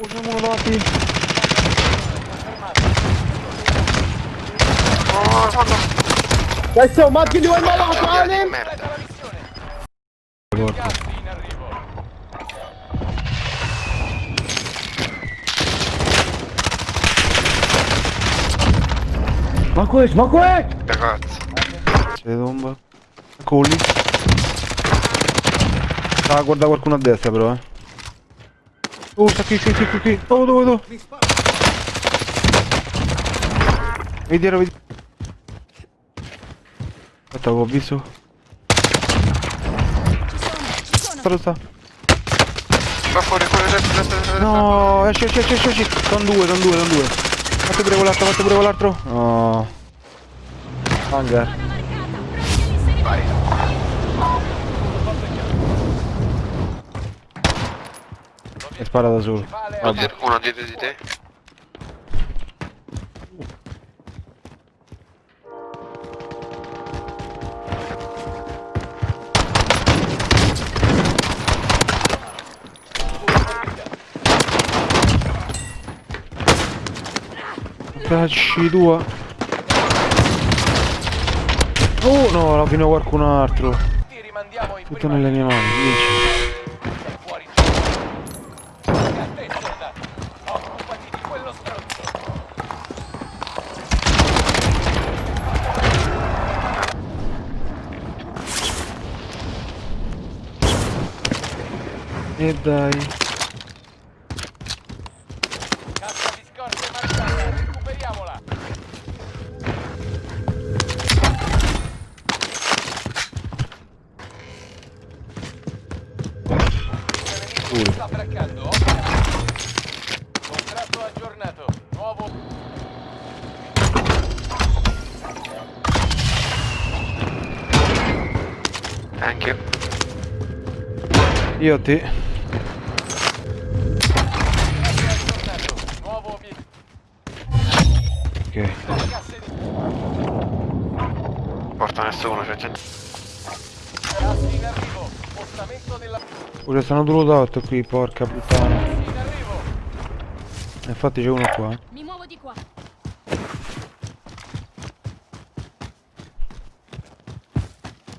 Uno. Oh, no. Adesso macchine due malato, Di Ale! merda. Ma questo, ma questo! Ragazzi. C'è tomba. Colli. Ah, guarda qualcuno a destra però, eh. Oh, sta qui, qui, qui, qui, qui. Oh, dove, dove? Vedi dietro, vedi. Aspetta, ho visto. Dove sta? Va fuori, fuori, destra, destra, destra. No, esci, esci, esci, esci, esci. Sono due, sono due, sono due. Fate pure quell'altro, fate pure quell'altro. No. Hangar. Vai. Spara da solo. Uno dietro, uno dietro di te. Cacci tua. Oh no, alla fine qualcun altro. Ti rimandiamo in Tutto nelle mie mani, dici. E dai. Cassa di scorte marcata, recuperiamola. Pure. Sta braccando, Contratto aggiornato. Nuovo. Anche io. Io a Ok. Porta nessuno, c'è. gas in arrivo. Spostamento della Pure stanno due loadout qui, porca puttana. Infatti c'è uno qua. Mi muovo di qua.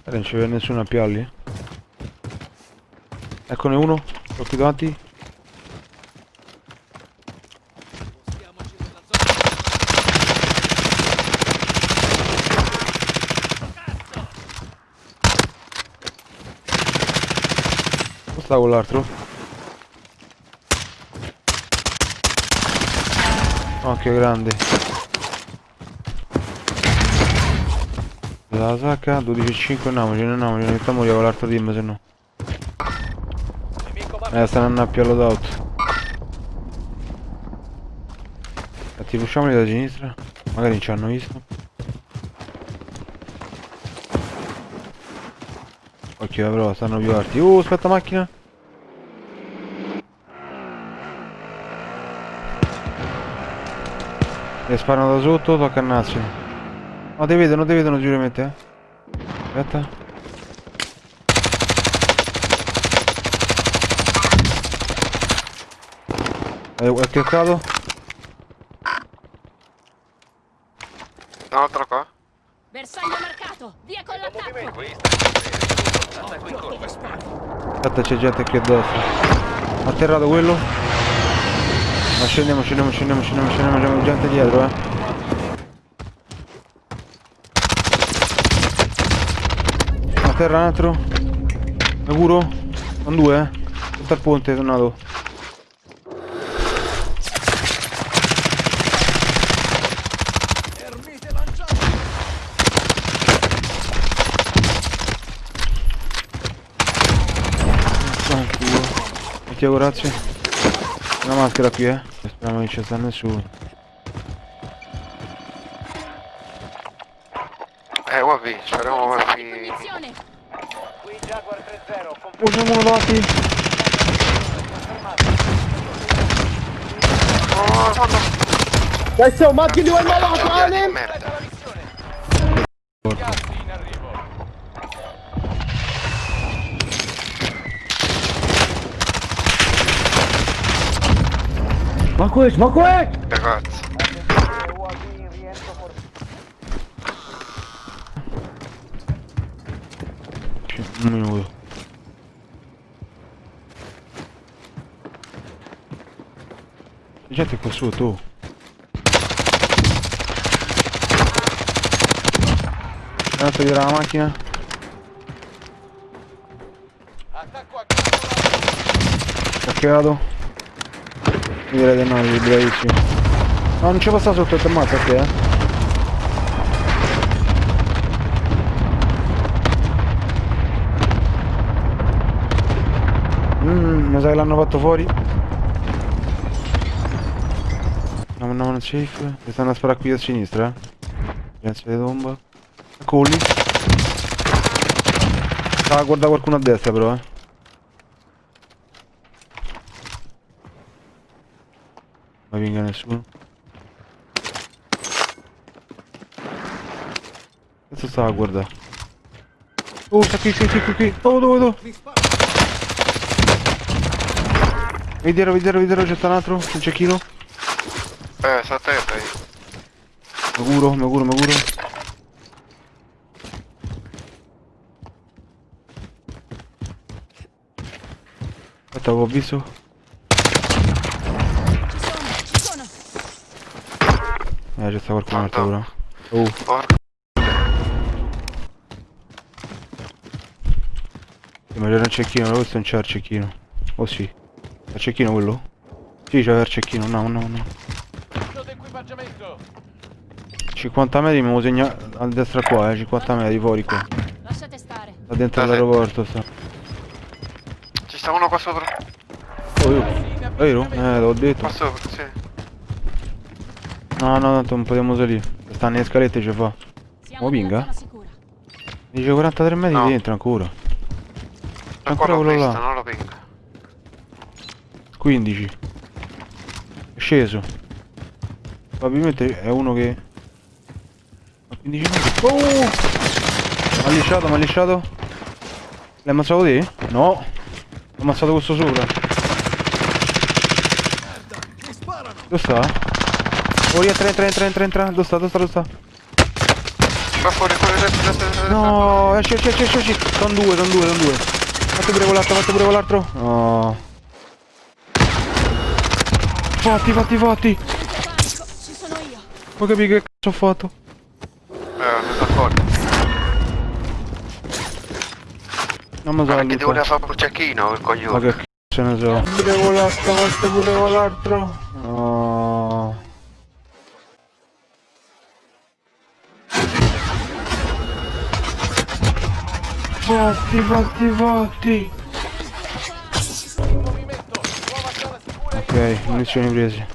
Eh, non c'è nessuno a pialli. Eccone uno. Qui davanti. Sta quell'altro? Oh che grande. La sacca 12.5 andiamocene andiamocene mettiamo con l'altro team se no. Eh stanno a più all'auto Ti pusciamoli da sinistra? Magari ci hanno visto. Occhio eh, però stanno più alti. Oh aspetta macchina E sparano da sotto, tocca a Nazio No ti vedono, ti vedono sicuramente eh Aspetta Eh, è cliccato? Un altro qua. Bersaglio marcato. Via con l'attacco. Aspetta c'è gente qui a destra Atterrato quello Ma scendiamo, scendiamo, scendiamo, scendiamo, scendiamo, c'è gente dietro eh. A terra un altro. Sicuro? Sono due eh. Sotto al ponte tornato. Tranquillo Mettiamo grazie Una maschera qui eh Speriamo che ci sta nessuno Eh, guardi, di guardi. munizione. qui Jaguar 3-0. Confermato. Usiamo uno davanti Oh, no, no. Macchine due malato, Di Ale! merda. Smoke it, smoke it! Ragazzi. Un minuto. C'è gente qua sotto. oh. Tanto dietro la macchina. Attacco a campo Cacchiato. Io direi di no, non ci passa sotto, ti ammazza te, eh. Mmm, mi sa che l'hanno fatto fuori. No, no, non safe. Mi stanno a sparare qui a sinistra, eh. Grazie di tomba. Eccoli. Ah, guarda qualcuno a destra però, eh. Ma venga nessuno. Cazzo stava a guardare? Oh, sta qui, qui, qui, qui, qui. Oh, dove, dove? Dietro, vedi dietro, c'è un altro, un cecchino. Eh, sta a terra io. Mi curo, mi curo, mi curo. Aspetta, ho visto. Ci sono, ci sono. Eh, c'è sta qualcun altro però. Oh, Porco. sì, ma c'era un cecchino, però questo non c'era il cecchino. Oh sì. C'è il cecchino quello? Sì, c'era il cecchino, no, no, no. Punto d'equipaggiamento. 50 metri mi segna a destra qua, eh, 50 metri fuori qua. Lasciate stare. Sta dentro l'aeroporto sta. Ci sta uno qua sopra. Oh, io. Vero? Eh, l'ho detto. Qua sopra, sì. No, no, tanto non potremmo salire. Sta nelle scalette ci fa. Siamo Oh, sicura. Dice 43 metri No. dentro ancora. Ancora l'ho quello visto, là. non lo pinga. 15. È sceso. Probabilmente è uno che... A 15 metri. Oh! M'ha lisciato, m'ha lisciato. L'hai ammazzato te? No. Ho ammazzato questo sopra. Dove sta? Oh, rientra, entra, entra, entra, entra. Dove sta, dove sta, dove sta? Va fuori, fuori, dentro, dentro. No, esci, esci, esci, esci. Sono due, sono due, sono due. Fatti pure quell'altro, fatti pure quell'altro. No. Fatti, fatti, fatti. Ci sono io. Che cazzo ho fatto? Eh, non sta fuori. Non mi Ma so che ti voleva fare un cecchino, il Ma coglione. che cazzo ne so. Pure quell'altro, fatti pure quell'altro. No. Fatti, fatti, fatti. Ok, munizioni prese.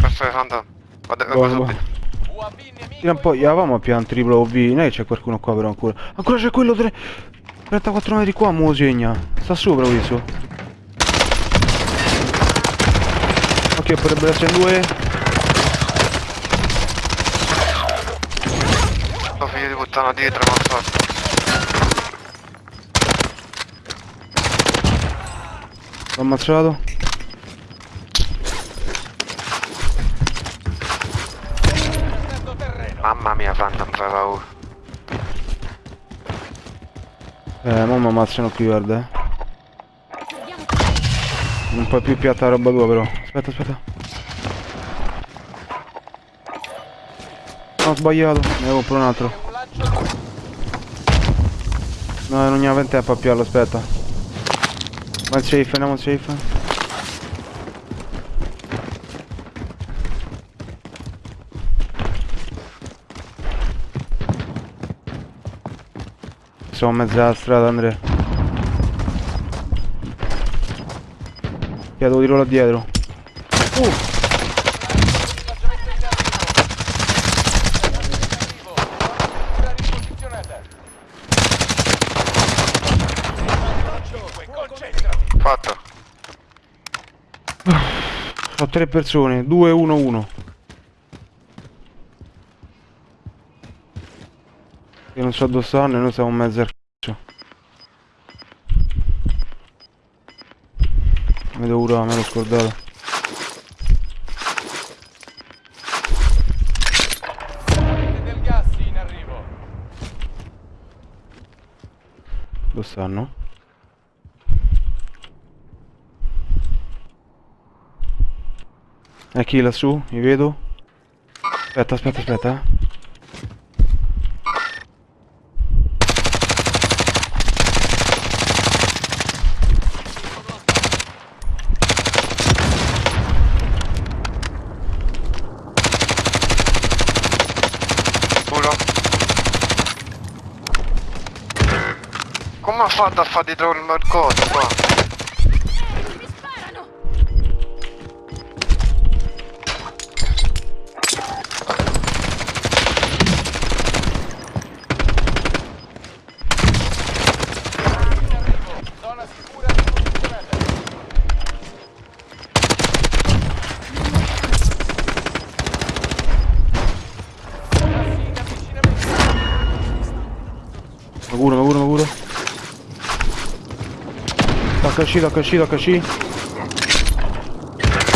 È andando. Vado, vado nemico. Tira un po', eravamo a pian triplo OV, che c'è qualcuno qua però ancora. Ancora c'è quello tre... 34 metri qua, mo segna. Sta sopra questo. Ok, potrebbero essere due. Figlio di puttana dietro, ma fatto. L'ho ammazzato. Mamma mia, un po' paura. Eh, mo mi ammazzano qui, guarda. eh. Non puoi più piatta la roba tua però. Aspetta, aspetta. No, ho sbagliato, ne avevo pure un altro. No, non aveva tempo a piarlo, aspetta. In safe, andiamo safe. Siamo in mezzo strada, Andrea. Chiedo tiro là dietro. Uh! equipaggiamento in arrivo. Ora riposizionata. Cinque, concentrati. Fatto. Ho tre persone, 2, 1, 1. Io non so dove stanno e noi siamo in mezzo al c***o. Mi devo curare, me l'ho scordato. Dove stanno? E chi lassù? Mi vedo? Aspetta, aspetta, aspetta. Come ha fatto a fare dietro il mercato qua? Mi curo, mi curo, mi curo. HC, HC, HC.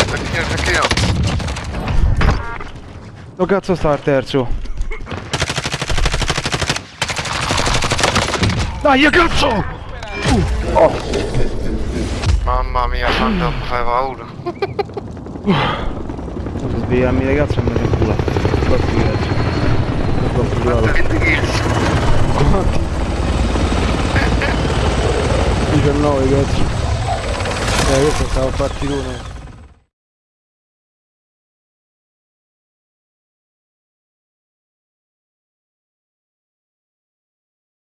Perché, perché io? Dove cazzo sta il terzo? Dai, cazzo! Mamma mia, Phantom, fai paura. Posso svegliarmi ragazzi e me ne culo. Quanti ragazzi? Sono troppo curato. 20 kills. Quanti? 19 cazzo. Eh, questo stava a partitone.